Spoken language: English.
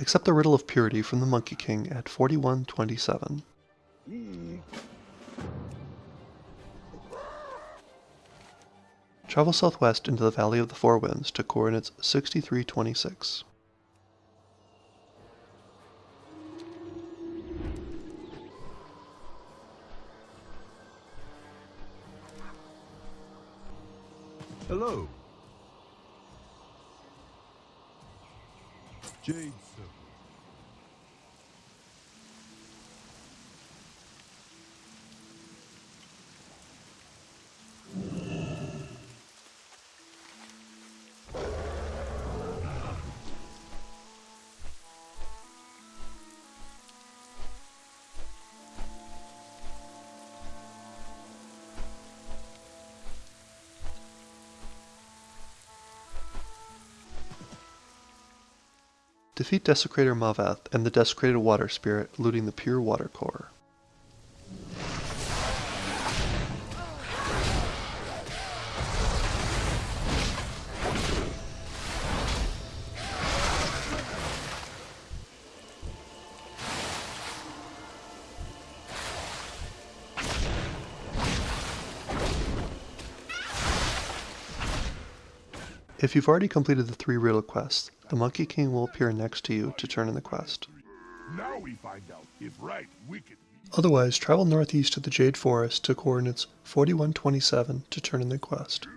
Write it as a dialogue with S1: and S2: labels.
S1: Accept the Riddle of Purity from the Monkey King at 4127. Travel southwest into the Valley of the Four Winds to coordinates 6326.
S2: Hello. Jade Circle.
S1: Defeat Desecrator Mavath and the Desecrated Water Spirit, looting the Pure Water Core. If you've already completed the three riddle quests, the Monkey King will appear next to you to turn in the quest.
S2: Now we find out if right.
S1: Otherwise, travel northeast to the Jade Forest to coordinates 4127 to turn in the quest.